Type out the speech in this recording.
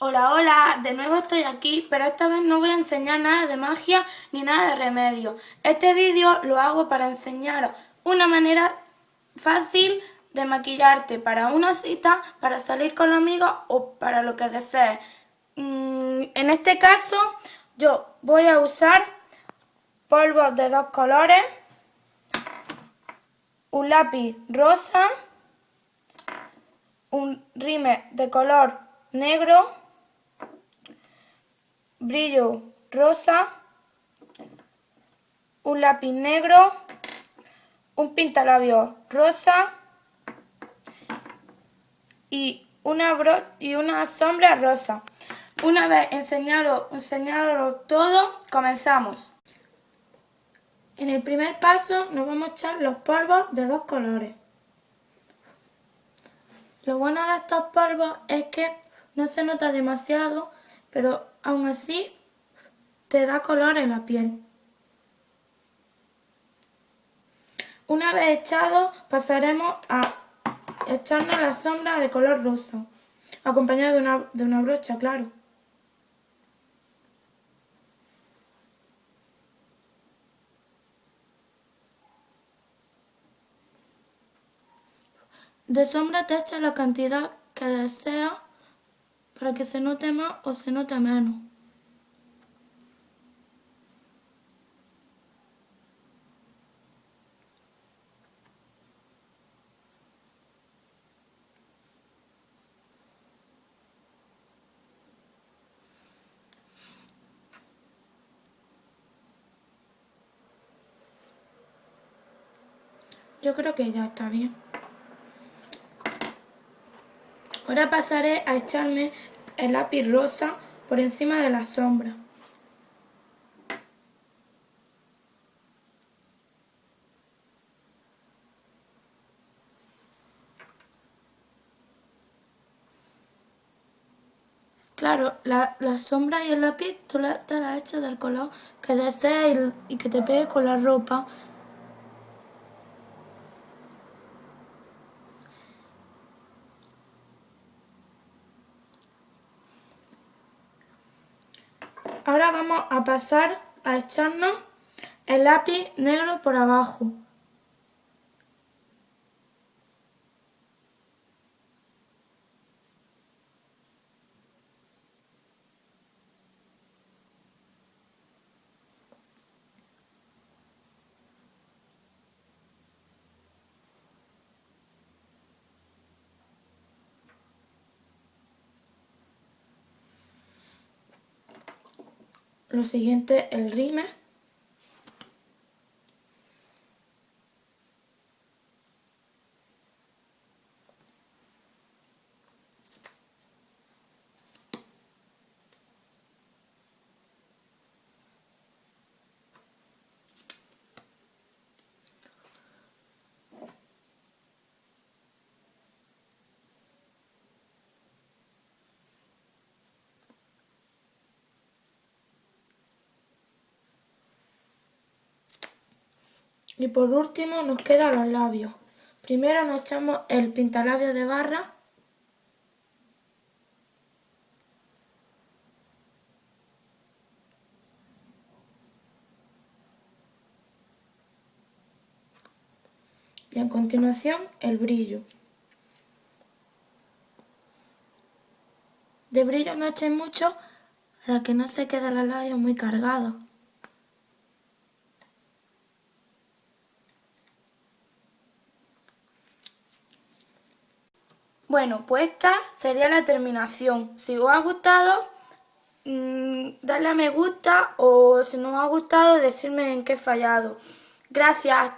Hola, hola, de nuevo estoy aquí, pero esta vez no voy a enseñar nada de magia ni nada de remedio. Este vídeo lo hago para enseñaros una manera fácil de maquillarte para una cita, para salir con amigos o para lo que desees. Mm, en este caso yo voy a usar polvos de dos colores, un lápiz rosa, un rime de color negro, brillo rosa, un lápiz negro, un pintalabios rosa y una, y una sombra rosa. Una vez enseñado, enseñado todo, comenzamos. En el primer paso nos vamos a echar los polvos de dos colores. Lo bueno de estos polvos es que no se nota demasiado, pero aún así te da color en la piel. Una vez echado pasaremos a echarnos la sombra de color rosa, acompañada de una, de una brocha, claro. De sombra te echa la cantidad que deseas para que se note más o se note menos. Yo creo que ya está bien. Ahora pasaré a echarme el lápiz rosa por encima de la sombra. Claro, la, sombra y el lápiz tú te las echas del color que desees y, y que te pegue con la ropa. Ahora vamos a pasar a echarnos el lápiz negro por abajo. Lo siguiente, el rime. Y por último nos quedan los labios. Primero nos echamos el pintalabios de barra. Y a continuación el brillo. De brillo no echéis mucho para que no se quede los labios muy cargados. Bueno, pues esta sería la terminación. Si os ha gustado, mm, darle a me gusta o si no os ha gustado, decirme en qué he fallado. Gracias, hasta